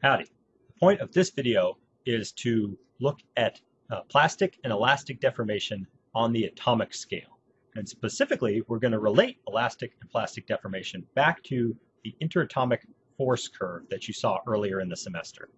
Howdy. The point of this video is to look at uh, plastic and elastic deformation on the atomic scale. And specifically, we're going to relate elastic and plastic deformation back to the interatomic force curve that you saw earlier in the semester.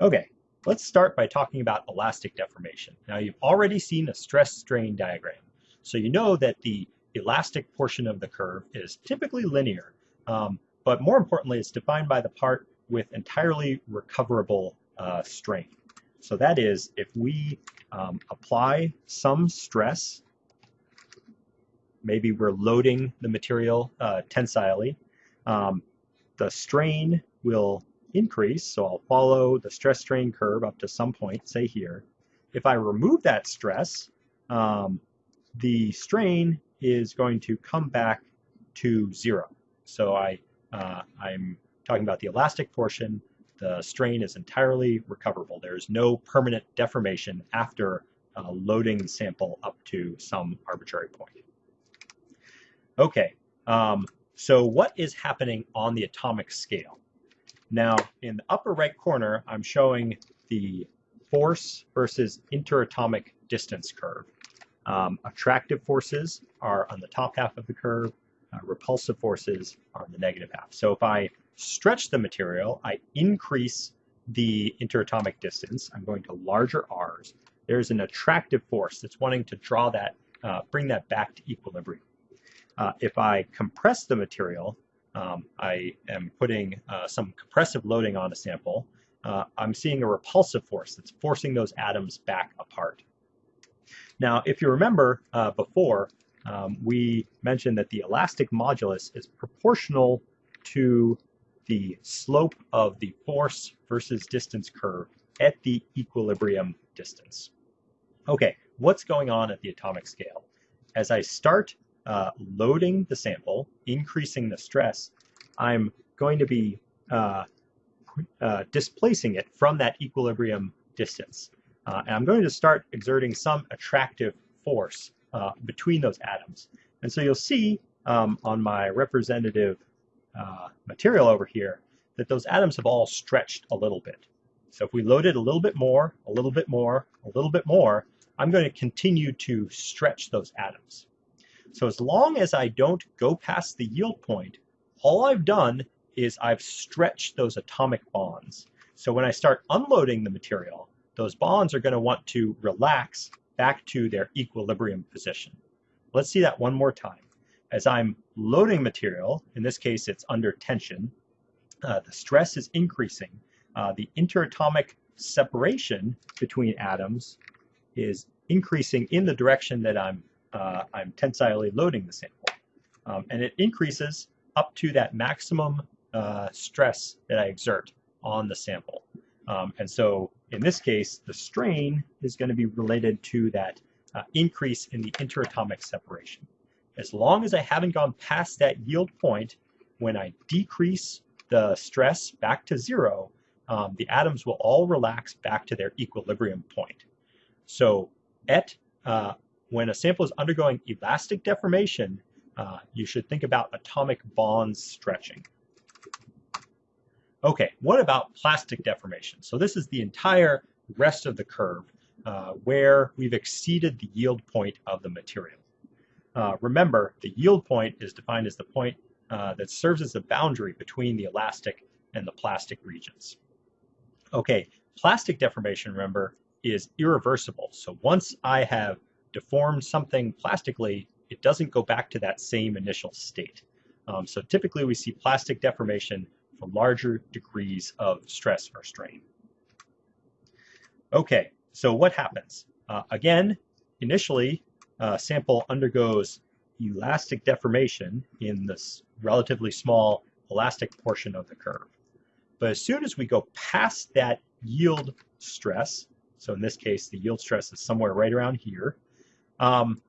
Okay, let's start by talking about elastic deformation. Now you've already seen a stress strain diagram. So you know that the elastic portion of the curve is typically linear, um, but more importantly, it's defined by the part with entirely recoverable uh, strain. So that is, if we um, apply some stress, maybe we're loading the material uh, tensilely, um, the strain will increase, so I'll follow the stress strain curve up to some point, say here. If I remove that stress, um, the strain is going to come back to zero. So I, uh, I'm talking about the elastic portion. The strain is entirely recoverable. There's no permanent deformation after uh, loading the sample up to some arbitrary point. Okay, um, so what is happening on the atomic scale? Now, in the upper right corner, I'm showing the force versus interatomic distance curve. Um, attractive forces are on the top half of the curve, uh, repulsive forces are on the negative half. So if I stretch the material, I increase the interatomic distance. I'm going to larger R's. There's an attractive force that's wanting to draw that, uh, bring that back to equilibrium. Uh, if I compress the material, um, I am putting uh, some compressive loading on a sample. Uh, I'm seeing a repulsive force that's forcing those atoms back apart. Now, if you remember uh, before, um, we mentioned that the elastic modulus is proportional to the slope of the force versus distance curve at the equilibrium distance. Okay, what's going on at the atomic scale? As I start uh, loading the sample, increasing the stress, I'm going to be uh, uh, displacing it from that equilibrium distance. Uh, and I'm going to start exerting some attractive force uh, between those atoms. And so you'll see um, on my representative uh, material over here that those atoms have all stretched a little bit. So if we load it a little bit more, a little bit more, a little bit more, I'm going to continue to stretch those atoms. So as long as I don't go past the yield point, all I've done is I've stretched those atomic bonds. So when I start unloading the material, those bonds are going to want to relax back to their equilibrium position. Let's see that one more time. As I'm loading material, in this case it's under tension, uh, the stress is increasing. Uh, the interatomic separation between atoms is increasing in the direction that I'm, uh, I'm tensilely loading the sample. Um, and it increases up to that maximum uh, stress that I exert on the sample. Um, and so in this case, the strain is going to be related to that uh, increase in the interatomic separation. As long as I haven't gone past that yield point, when I decrease the stress back to zero, um, the atoms will all relax back to their equilibrium point. So at uh, when a sample is undergoing elastic deformation, uh, you should think about atomic bonds stretching. Okay, what about plastic deformation? So this is the entire rest of the curve uh, where we've exceeded the yield point of the material. Uh, remember, the yield point is defined as the point uh, that serves as the boundary between the elastic and the plastic regions. Okay, plastic deformation, remember, is irreversible. So once I have deformed something plastically, it doesn't go back to that same initial state. Um, so typically we see plastic deformation for larger degrees of stress or strain. Okay, so what happens? Uh, again, initially, a sample undergoes elastic deformation in this relatively small elastic portion of the curve. But as soon as we go past that yield stress, so in this case, the yield stress is somewhere right around here, um,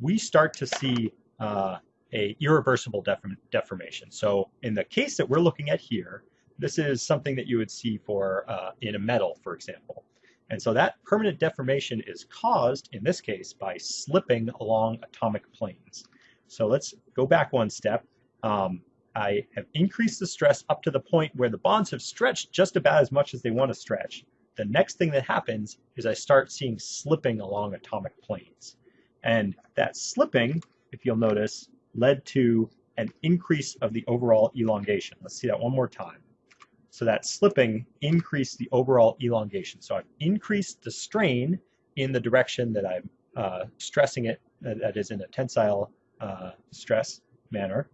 we start to see uh, a irreversible deform deformation. So in the case that we're looking at here, this is something that you would see for uh, in a metal, for example. And so that permanent deformation is caused, in this case, by slipping along atomic planes. So let's go back one step. Um, I have increased the stress up to the point where the bonds have stretched just about as much as they want to stretch. The next thing that happens is I start seeing slipping along atomic planes. And that slipping, if you'll notice, led to an increase of the overall elongation. Let's see that one more time. So that slipping increased the overall elongation. So I've increased the strain in the direction that I'm uh, stressing it, that is in a tensile uh, stress manner.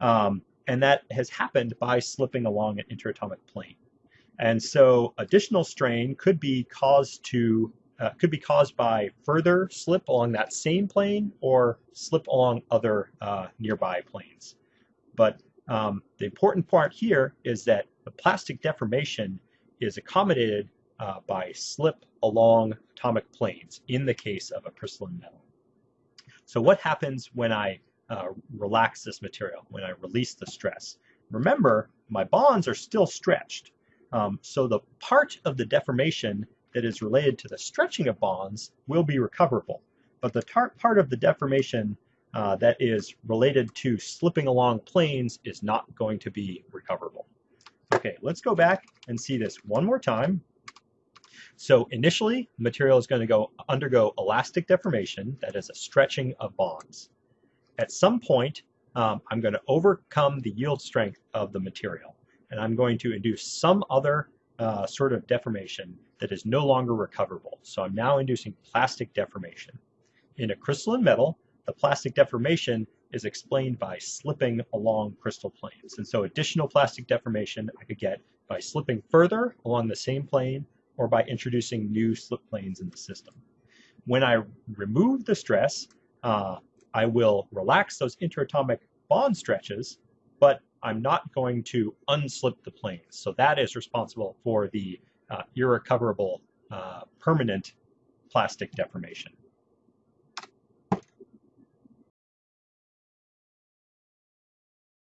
Um, and that has happened by slipping along an interatomic plane. And so additional strain could be caused to uh, could be caused by further slip along that same plane or slip along other uh, nearby planes. But um, the important part here is that the plastic deformation is accommodated uh, by slip along atomic planes in the case of a crystalline metal. So what happens when I uh, relax this material, when I release the stress. Remember, my bonds are still stretched. Um, so the part of the deformation that is related to the stretching of bonds will be recoverable. But the part of the deformation uh, that is related to slipping along planes is not going to be recoverable. Okay, let's go back and see this one more time. So initially, the material is going to go undergo elastic deformation, that is a stretching of bonds at some point, um, I'm going to overcome the yield strength of the material, and I'm going to induce some other uh, sort of deformation that is no longer recoverable. So I'm now inducing plastic deformation. In a crystalline metal, the plastic deformation is explained by slipping along crystal planes. And so additional plastic deformation I could get by slipping further along the same plane or by introducing new slip planes in the system. When I remove the stress, uh, I will relax those interatomic bond stretches, but I'm not going to unslip the planes. So that is responsible for the uh, irrecoverable uh, permanent plastic deformation.